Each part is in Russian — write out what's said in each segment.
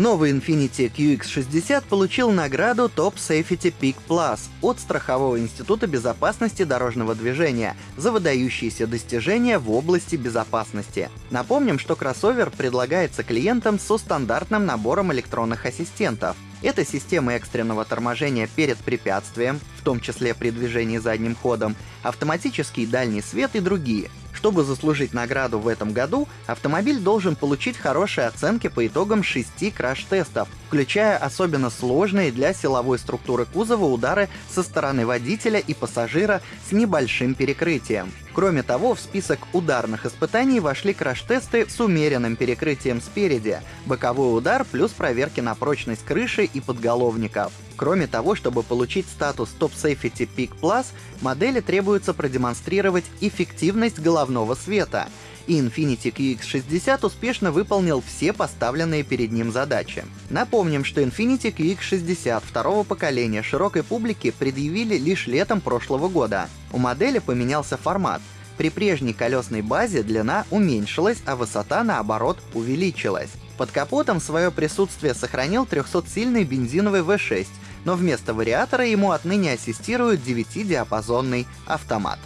Новый Infiniti QX60 получил награду Top Safety Peak Plus от Страхового института безопасности дорожного движения за выдающиеся достижения в области безопасности. Напомним, что кроссовер предлагается клиентам со стандартным набором электронных ассистентов. Это система экстренного торможения перед препятствием, в том числе при движении задним ходом, автоматический дальний свет и другие — чтобы заслужить награду в этом году, автомобиль должен получить хорошие оценки по итогам шести краш-тестов, включая особенно сложные для силовой структуры кузова удары со стороны водителя и пассажира с небольшим перекрытием. Кроме того, в список ударных испытаний вошли краш-тесты с умеренным перекрытием спереди, боковой удар плюс проверки на прочность крыши и подголовников. Кроме того, чтобы получить статус Top Safety Peak Plus, модели требуется продемонстрировать эффективность головного света, и Infiniti QX60 успешно выполнил все поставленные перед ним задачи. Напомним, что Infiniti QX60 второго поколения широкой публике предъявили лишь летом прошлого года. У модели поменялся формат. При прежней колесной базе длина уменьшилась, а высота, наоборот, увеличилась. Под капотом свое присутствие сохранил 300-сильный бензиновый V6, но вместо вариатора ему отныне ассистирует 9-диапазонный автомат.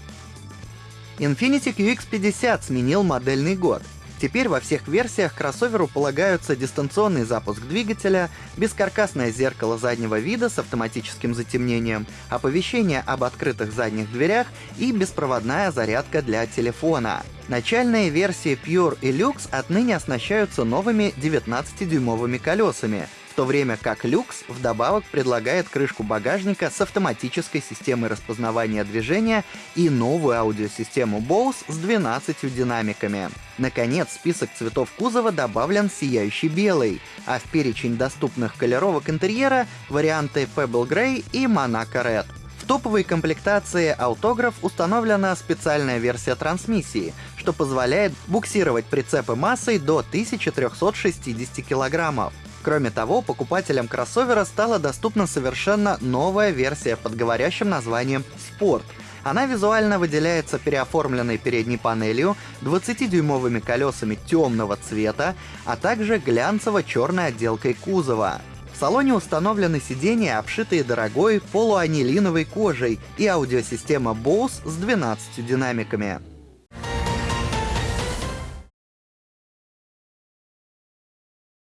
Infiniti QX50 сменил модельный год. Теперь во всех версиях кроссоверу полагаются дистанционный запуск двигателя, бескаркасное зеркало заднего вида с автоматическим затемнением, оповещение об открытых задних дверях и беспроводная зарядка для телефона. Начальные версии Pure и Lux отныне оснащаются новыми 19-дюймовыми колесами, в то время как Lux вдобавок предлагает крышку багажника с автоматической системой распознавания движения и новую аудиосистему Bose с 12 динамиками. Наконец, список цветов кузова добавлен сияющий белый, а в перечень доступных колеровок интерьера варианты Pebble Grey и Monaco Red. В топовой комплектации Autograph установлена специальная версия трансмиссии, что позволяет буксировать прицепы массой до 1360 килограммов. Кроме того, покупателям кроссовера стала доступна совершенно новая версия под говорящим названием Sport. Она визуально выделяется переоформленной передней панелью, 20-дюймовыми колесами темного цвета, а также глянцево-черной отделкой кузова. В салоне установлены сиденья, обшитые дорогой полуанилиновой кожей, и аудиосистема Bose с 12 динамиками.